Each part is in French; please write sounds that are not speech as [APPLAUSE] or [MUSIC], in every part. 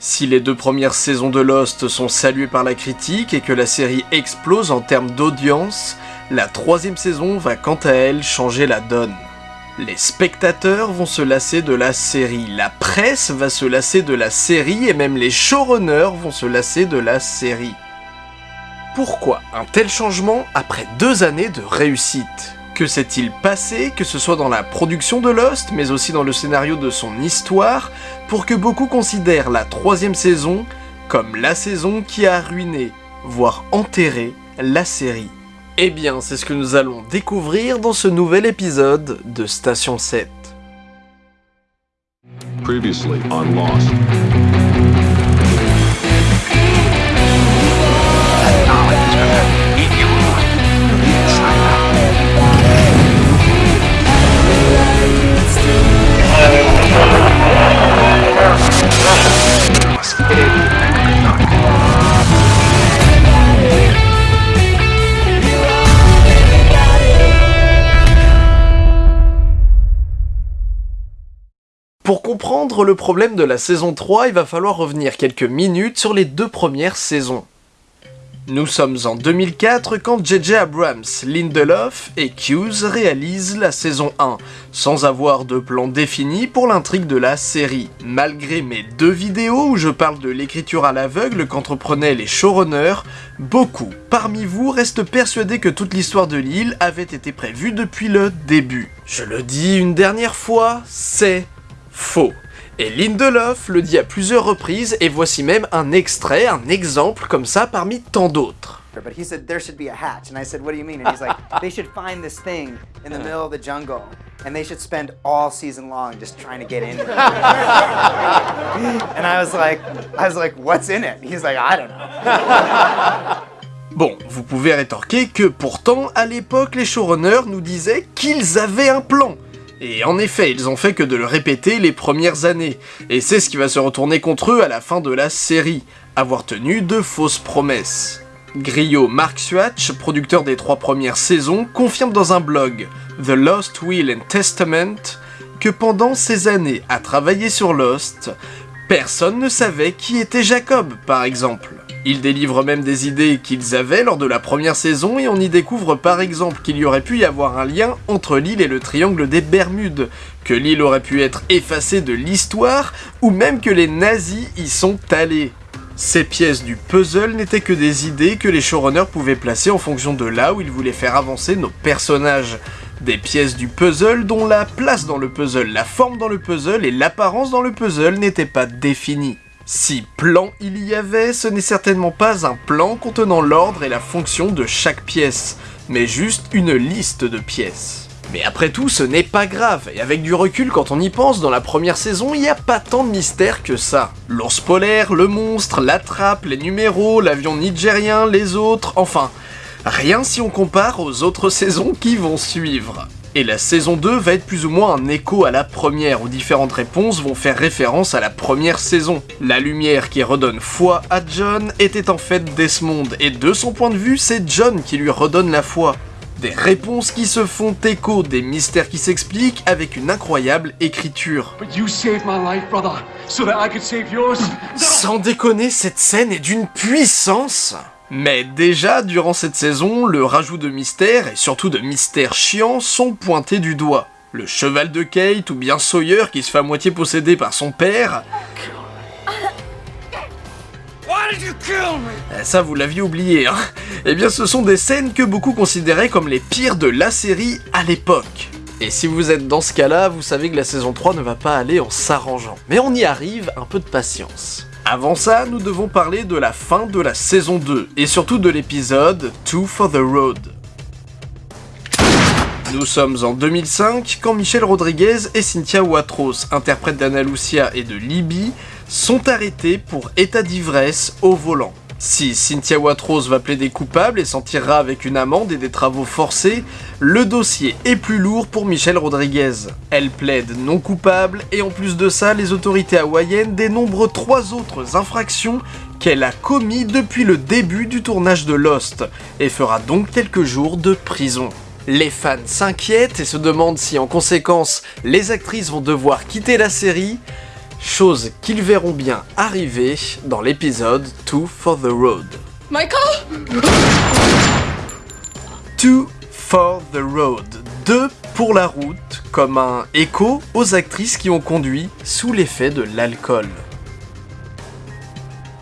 Si les deux premières saisons de Lost sont saluées par la critique et que la série explose en termes d'audience, la troisième saison va quant à elle changer la donne. Les spectateurs vont se lasser de la série, la presse va se lasser de la série et même les showrunners vont se lasser de la série. Pourquoi un tel changement après deux années de réussite? Que s'est-il passé, que ce soit dans la production de Lost, mais aussi dans le scénario de son histoire, pour que beaucoup considèrent la troisième saison comme la saison qui a ruiné, voire enterré, la série Eh bien, c'est ce que nous allons découvrir dans ce nouvel épisode de Station 7. Previously on Lost. Pour comprendre le problème de la saison 3, il va falloir revenir quelques minutes sur les deux premières saisons. Nous sommes en 2004 quand J.J. Abrams, Lindelof et Hughes réalisent la saison 1, sans avoir de plan défini pour l'intrigue de la série. Malgré mes deux vidéos où je parle de l'écriture à l'aveugle qu'entreprenaient les showrunners, beaucoup parmi vous restent persuadés que toute l'histoire de l'île avait été prévue depuis le début. Je le dis une dernière fois, c'est faux. Et Lindelof le dit à plusieurs reprises, et voici même un extrait, un exemple comme ça parmi tant d'autres. But he said there should be a hatch, and I said, "What do you mean?" And he's like, [LAUGHS] "They should find this thing in the middle of the jungle, and they should spend all season long just trying to get in there." [LAUGHS] and I was like, "I was like, what's in it?" He's like, "I don't know." [LAUGHS] Bon, vous pouvez rétorquer que pourtant, à l'époque, les showrunners nous disaient qu'ils avaient un plan. Et en effet, ils ont fait que de le répéter les premières années, et c'est ce qui va se retourner contre eux à la fin de la série, avoir tenu de fausses promesses. Griot Mark Swatch, producteur des trois premières saisons, confirme dans un blog, The Lost Will and Testament, que pendant ces années à travailler sur Lost, personne ne savait qui était Jacob, par exemple. Il délivre même des idées qu'ils avaient lors de la première saison et on y découvre par exemple qu'il y aurait pu y avoir un lien entre l'île et le triangle des Bermudes, que l'île aurait pu être effacée de l'histoire, ou même que les nazis y sont allés. Ces pièces du puzzle n'étaient que des idées que les showrunners pouvaient placer en fonction de là où ils voulaient faire avancer nos personnages. Des pièces du puzzle dont la place dans le puzzle, la forme dans le puzzle et l'apparence dans le puzzle n'étaient pas définies. Si plan il y avait, ce n'est certainement pas un plan contenant l'ordre et la fonction de chaque pièce, mais juste une liste de pièces. Mais après tout, ce n'est pas grave, et avec du recul quand on y pense, dans la première saison, il n'y a pas tant de mystère que ça. L'ours polaire, le monstre, la trappe, les numéros, l'avion nigérien, les autres, enfin, rien si on compare aux autres saisons qui vont suivre. Et la saison 2 va être plus ou moins un écho à la première, où différentes réponses vont faire référence à la première saison. La lumière qui redonne foi à John était en fait Desmond, et de son point de vue, c'est John qui lui redonne la foi. Des réponses qui se font écho, des mystères qui s'expliquent avec une incroyable écriture. Sans déconner, cette scène est d'une puissance mais déjà, durant cette saison, le rajout de mystères, et surtout de mystères chiants, sont pointés du doigt. Le cheval de Kate, ou bien Sawyer qui se fait à moitié posséder par son père... Eh, Ça, vous l'aviez oublié, hein Eh bien, ce sont des scènes que beaucoup considéraient comme les pires de la série à l'époque. Et si vous êtes dans ce cas-là, vous savez que la saison 3 ne va pas aller en s'arrangeant. Mais on y arrive, un peu de patience. Avant ça, nous devons parler de la fin de la saison 2, et surtout de l'épisode Two for the Road. Nous sommes en 2005 quand Michel Rodriguez et Cynthia Watros, interprètes d'Anna Lucia et de Libby, sont arrêtés pour état d'ivresse au volant. Si Cynthia Watros va plaider coupable et s'en tirera avec une amende et des travaux forcés, le dossier est plus lourd pour Michel Rodriguez. Elle plaide non coupable et en plus de ça, les autorités hawaïennes dénombrent trois autres infractions qu'elle a commis depuis le début du tournage de Lost, et fera donc quelques jours de prison. Les fans s'inquiètent et se demandent si en conséquence les actrices vont devoir quitter la série, chose qu'ils verront bien arriver dans l'épisode 2 for the Road. Michael? 2 for the Road, 2 pour la route, comme un écho aux actrices qui ont conduit sous l'effet de l'alcool.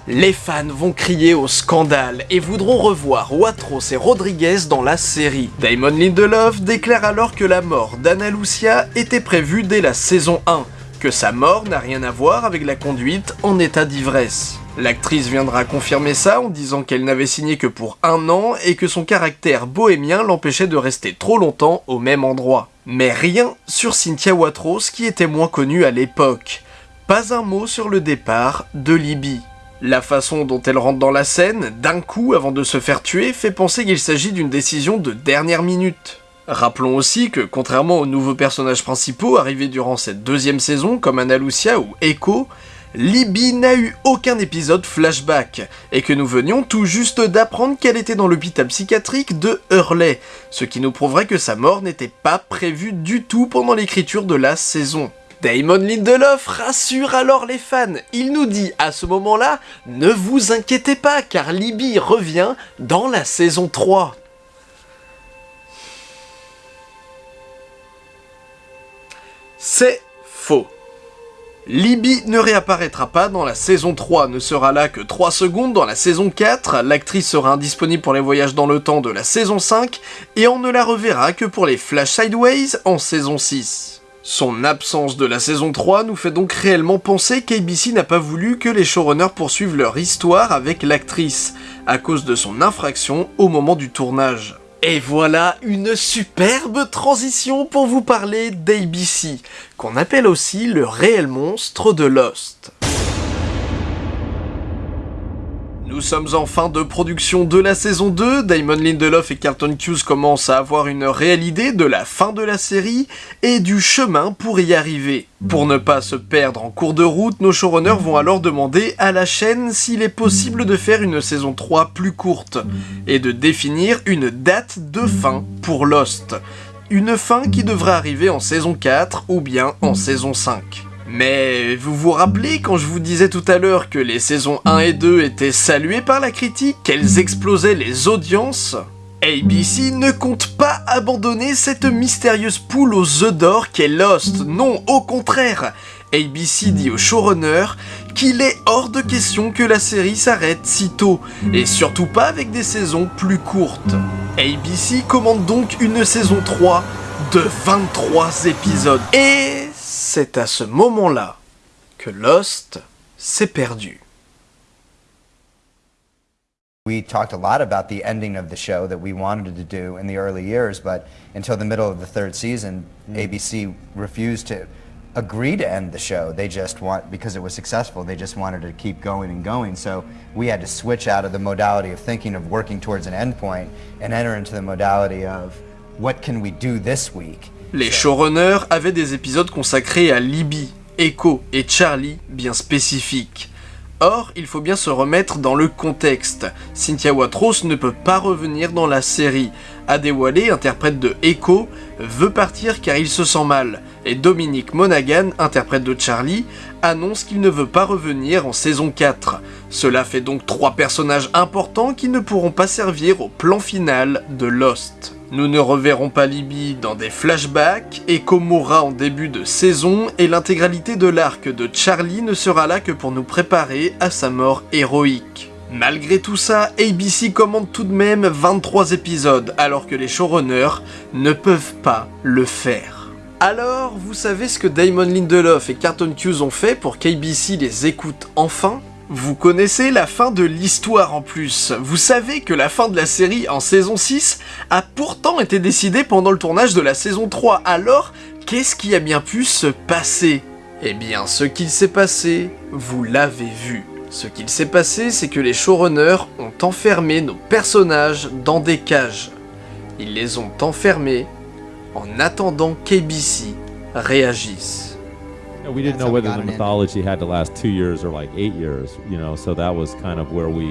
Les fans vont crier au scandale et voudront revoir Watros et Rodriguez dans la série. Damon Lindelof déclare alors que la mort d'Anna Lucia était prévue dès la saison 1, que sa mort n'a rien à voir avec la conduite en état d'ivresse. L'actrice viendra confirmer ça en disant qu'elle n'avait signé que pour un an et que son caractère bohémien l'empêchait de rester trop longtemps au même endroit. Mais rien sur Cynthia Watros qui était moins connue à l'époque. Pas un mot sur le départ de Libby. La façon dont elle rentre dans la scène, d'un coup avant de se faire tuer, fait penser qu'il s'agit d'une décision de dernière minute. Rappelons aussi que, contrairement aux nouveaux personnages principaux arrivés durant cette deuxième saison, comme Anna Lucia ou Echo, Libby n'a eu aucun épisode flashback, et que nous venions tout juste d'apprendre qu'elle était dans l'hôpital psychiatrique de Hurley, ce qui nous prouverait que sa mort n'était pas prévue du tout pendant l'écriture de la saison. Damon Lindelof rassure alors les fans. Il nous dit à ce moment-là, ne vous inquiétez pas car Libby revient dans la saison 3. C'est faux. Libby ne réapparaîtra pas dans la saison 3, ne sera là que 3 secondes dans la saison 4, l'actrice sera indisponible pour les voyages dans le temps de la saison 5, et on ne la reverra que pour les Flash Sideways en saison 6. Son absence de la saison 3 nous fait donc réellement penser qu'ABC n'a pas voulu que les showrunners poursuivent leur histoire avec l'actrice, à cause de son infraction au moment du tournage. Et voilà une superbe transition pour vous parler d'ABC, qu'on appelle aussi le réel monstre de Lost. Nous sommes en fin de production de la saison 2, Damon Lindelof et Carlton Hughes commencent à avoir une réelle idée de la fin de la série et du chemin pour y arriver. Pour ne pas se perdre en cours de route, nos showrunners vont alors demander à la chaîne s'il est possible de faire une saison 3 plus courte et de définir une date de fin pour Lost. Une fin qui devrait arriver en saison 4 ou bien en saison 5. Mais vous vous rappelez quand je vous disais tout à l'heure que les saisons 1 et 2 étaient saluées par la critique, qu'elles explosaient les audiences? ABC ne compte pas abandonner cette mystérieuse poule aux œufs d'or qu'est Lost, non, au contraire ABC dit au showrunner qu'il est hors de question que la série s'arrête si tôt, et surtout pas avec des saisons plus courtes. ABC commande donc une saison 3 de 23 épisodes. Et c'est à ce moment-là que Lost s'est perdu. We talked a lot about the ending of the show that we wanted to do in the early years, but until the middle of the third season, mm. ABC refused to agree to end the show. They just want, because it was successful, they just wanted to keep going and going. So we had to switch out of the modality of thinking of working towards an endpoint and enter into the modality of what can we do this week? Les showrunners avaient des épisodes consacrés à Libby, Echo et Charlie bien spécifiques. Or, il faut bien se remettre dans le contexte. Cynthia Watros ne peut pas revenir dans la série. Adewale, interprète de Echo, veut partir car il se sent mal. Et Dominique Monaghan, interprète de Charlie, annonce qu'il ne veut pas revenir en saison 4. Cela fait donc trois personnages importants qui ne pourront pas servir au plan final de Lost. Nous ne reverrons pas Libby dans des flashbacks, Echo mourra en début de saison, et l'intégralité de l'arc de Charlie ne sera là que pour nous préparer à sa mort héroïque. Malgré tout ça, ABC commande tout de même 23 épisodes, alors que les showrunners ne peuvent pas le faire. Alors, vous savez ce que Damon Lindelof et Carlton Hughes ont fait pour qu'ABC les écoute enfin? Vous connaissez la fin de l'histoire en plus. Vous savez que la fin de la série en saison 6 a pourtant été décidée pendant le tournage de la saison 3. Alors, qu'est-ce qui a bien pu se passer? Eh bien, ce qu'il s'est passé, vous l'avez vu. Ce qu'il s'est passé, c'est que les showrunners ont enfermé nos personnages dans des cages. Ils les ont enfermés en attendant qu'ABC réagisse. Yeah, we didn't know whether the mythology had to last two years or like eight years, you know. So that was kind of where we,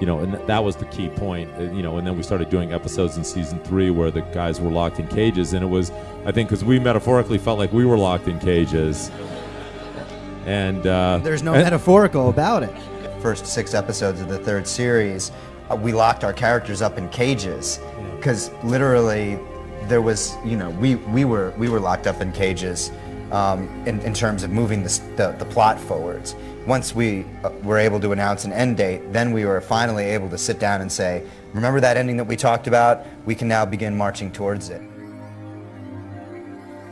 you know, and that was the key point, uh, you know. And then we started doing episodes in season three where the guys were locked in cages, and it was, I think, because we metaphorically felt like we were locked in cages. And uh, There's no and- metaphorical about it. First six episodes of the third series, uh, we locked our characters up in cages because literally there was, you know, we, we were we were locked up in cages um, in, in terms of moving the, the, the plot forwards. Once we uh, were able to announce an end date, then we were finally able to sit down and say, remember that ending that we talked about? We can now begin marching towards it.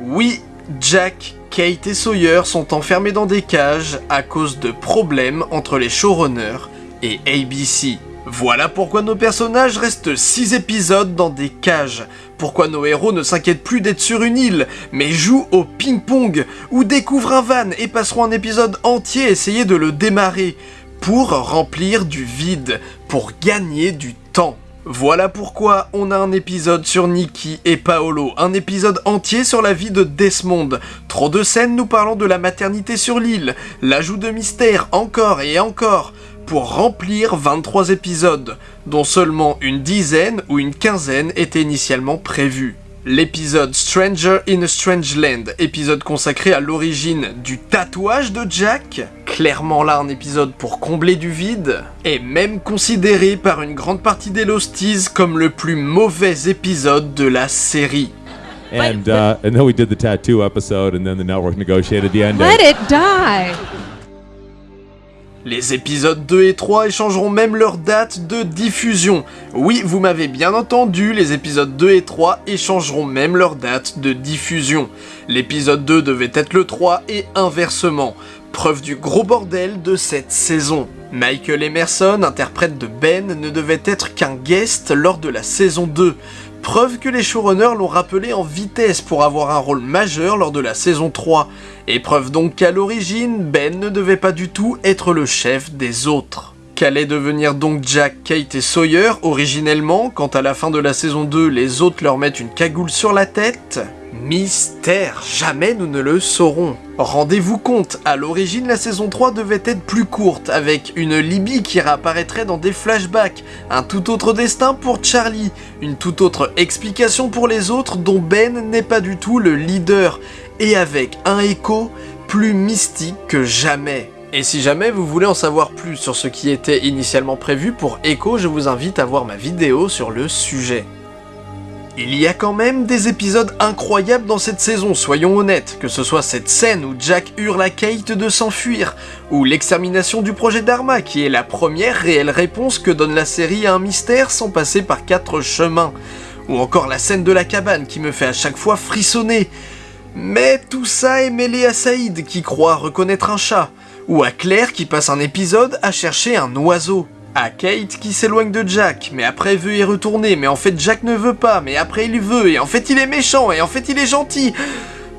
Oui, Jack, Kate et Sawyer sont enfermés dans des cages à cause de problèmes entre les showrunners et ABC. Voilà pourquoi nos personnages restent 6 épisodes dans des cages. Pourquoi nos héros ne s'inquiètent plus d'être sur une île, mais jouent au ping-pong, ou découvrent un van et passeront un épisode entier à essayer de le démarrer, pour remplir du vide, pour gagner du temps. Voilà pourquoi on a un épisode sur Nikki et Paolo, un épisode entier sur la vie de Desmond, trop de scènes nous parlant de la maternité sur l'île, l'ajout de mystère encore et encore, pour remplir 23 épisodes, dont seulement une dizaine ou une quinzaine étaient initialement prévus. L'épisode Stranger in a Strange Land, épisode consacré à l'origine du tatouage de Jack, clairement là un épisode pour combler du vide, est même considéré par une grande partie des Losties comme le plus mauvais épisode de la série. and uh, and then we did the tattoo episode, and then the network negotiated the ending. Let it die. Les épisodes 2 et 3 échangeront même leur date de diffusion. Oui, vous m'avez bien entendu, les épisodes 2 et 3 échangeront même leur date de diffusion. L'épisode 2 devait être le 3 et inversement. Preuve du gros bordel de cette saison. Michael Emerson, interprète de Ben, ne devait être qu'un guest lors de la saison 2. Preuve que les showrunners l'ont rappelé en vitesse pour avoir un rôle majeur lors de la saison 3. Et preuve donc qu'à l'origine, Ben ne devait pas du tout être le chef des autres. Qu'allait devenir donc Jack, Kate et Sawyer originellement quand à la fin de la saison 2 les autres leur mettent une cagoule sur la tête Mystère, jamais nous ne le saurons. Rendez-vous compte, à l'origine la saison 3 devait être plus courte, avec une Libye qui réapparaîtrait dans des flashbacks, un tout autre destin pour Charlie, une toute autre explication pour les autres dont Ben n'est pas du tout le leader, et avec un écho plus mystique que jamais. Et si jamais vous voulez en savoir plus sur ce qui était initialement prévu pour Echo, je vous invite à voir ma vidéo sur le sujet. Il y a quand même des épisodes incroyables dans cette saison, soyons honnêtes, que ce soit cette scène où Jack hurle à Kate de s'enfuir, ou l'extermination du projet Dharma, qui est la première réelle réponse que donne la série à un mystère sans passer par quatre chemins, ou encore la scène de la cabane qui me fait à chaque fois frissonner. Mais tout ça est mêlé à Saïd qui croit reconnaître un chat, ou à Claire qui passe un épisode à chercher un oiseau. À Kate qui s'éloigne de Jack, mais après veut y retourner, mais en fait Jack ne veut pas, mais après il veut, et en fait il est méchant, et en fait il est gentil.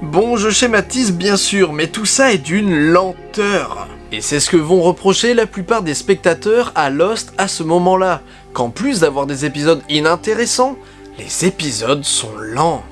Bon, je schématise bien sûr, mais tout ça est d'une lenteur. Et c'est ce que vont reprocher la plupart des spectateurs à Lost à ce moment-là, qu'en plus d'avoir des épisodes inintéressants, les épisodes sont lents.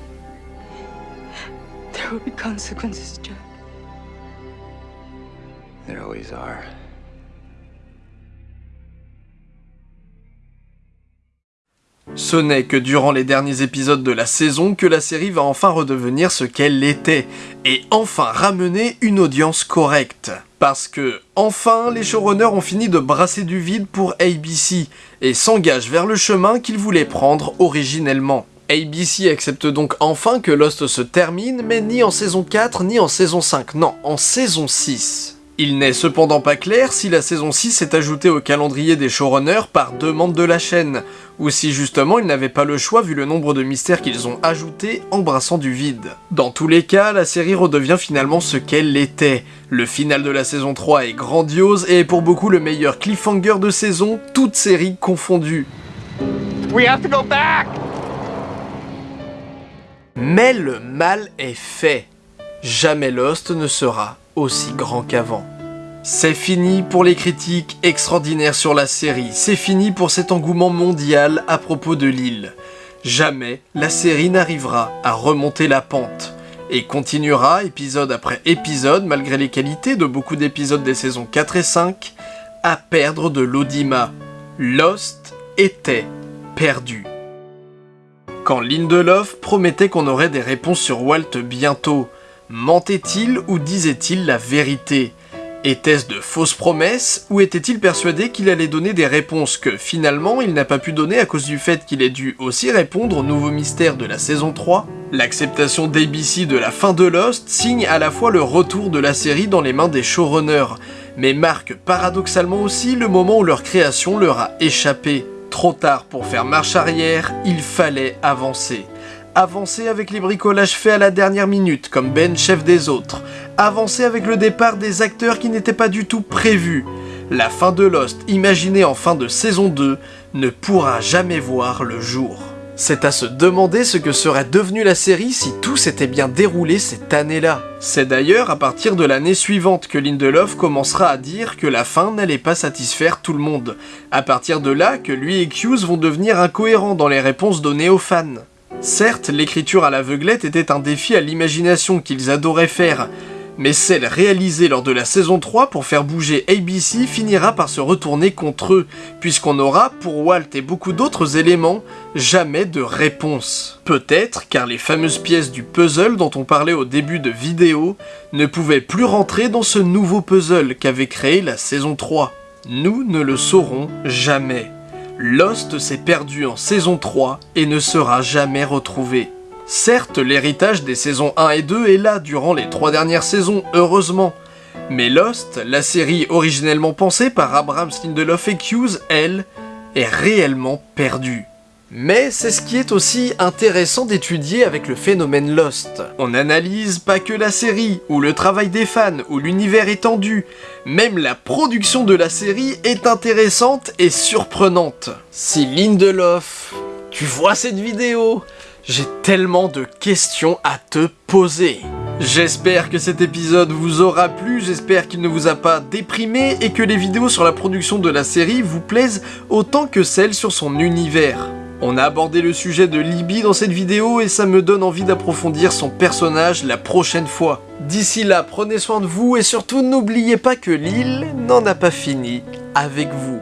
Ce n'est que durant les derniers épisodes de la saison que la série va enfin redevenir ce qu'elle était, et enfin ramener une audience correcte. Parce que, enfin, les showrunners ont fini de brasser du vide pour ABC, et s'engagent vers le chemin qu'ils voulaient prendre originellement. ABC accepte donc enfin que Lost se termine, mais ni en saison 4 ni en saison 5, non, en saison 6. Il n'est cependant pas clair si la saison 6 est ajoutée au calendrier des showrunners par demande de la chaîne, ou si justement ils n'avaient pas le choix vu le nombre de mystères qu'ils ont ajoutés embrassant du vide. Dans tous les cas, la série redevient finalement ce qu'elle était. Le final de la saison 3 est grandiose et est pour beaucoup le meilleur cliffhanger de saison, toute série confondue. We have to go back! Mais le mal est fait. Jamais Lost ne sera aussi grand qu'avant. C'est fini pour les critiques extraordinaires sur la série, c'est fini pour cet engouement mondial à propos de l'île. Jamais la série n'arrivera à remonter la pente, et continuera épisode après épisode, malgré les qualités de beaucoup d'épisodes des saisons 4 et 5, à perdre de l'audimat. Lost était perdu. Quand Lindelof promettait qu'on aurait des réponses sur Walt bientôt, mentait-il ou disait-il la vérité? Était-ce de fausses promesses, ou était-il persuadé qu'il allait donner des réponses que, finalement, il n'a pas pu donner à cause du fait qu'il ait dû aussi répondre aux nouveaux mystères de la saison 3 L'acceptation d'ABC de la fin de Lost signe à la fois le retour de la série dans les mains des showrunners, mais marque paradoxalement aussi le moment où leur création leur a échappé. Trop tard pour faire marche arrière, il fallait avancer. Avancer avec les bricolages faits à la dernière minute, comme Ben chef des autres. Avancer avec le départ des acteurs qui n'étaient pas du tout prévus. La fin de Lost, imaginée en fin de saison 2, ne pourra jamais voir le jour. C'est à se demander ce que serait devenue la série si tout s'était bien déroulé cette année-là. C'est d'ailleurs à partir de l'année suivante que Lindelof commencera à dire que la fin n'allait pas satisfaire tout le monde. À partir de là que lui et Hughes vont devenir incohérents dans les réponses données aux fans. Certes, l'écriture à l'aveuglette était un défi à l'imagination qu'ils adoraient faire, mais celle réalisée lors de la saison 3 pour faire bouger ABC finira par se retourner contre eux, puisqu'on aura, pour Walt et beaucoup d'autres éléments, jamais de réponse. Peut-être car les fameuses pièces du puzzle dont on parlait au début de vidéo ne pouvaient plus rentrer dans ce nouveau puzzle qu'avait créé la saison 3. Nous ne le saurons jamais. Lost s'est perdu en saison 3 et ne sera jamais retrouvé. Certes, l'héritage des saisons 1 et 2 est là durant les trois dernières saisons, heureusement. Mais Lost, la série originellement pensée par Abraham Lindelof et Hughes, elle, est réellement perdue. Mais c'est ce qui est aussi intéressant d'étudier avec le phénomène Lost. On n'analyse pas que la série, ou le travail des fans, ou l'univers étendu. Même la production de la série est intéressante et surprenante. Si Lindelof, tu vois cette vidéo, j'ai tellement de questions à te poser. J'espère que cet épisode vous aura plu, j'espère qu'il ne vous a pas déprimé et que les vidéos sur la production de la série vous plaisent autant que celles sur son univers. On a abordé le sujet de Libby dans cette vidéo et ça me donne envie d'approfondir son personnage la prochaine fois. D'ici là, prenez soin de vous et surtout n'oubliez pas que l'île n'en a pas fini avec vous.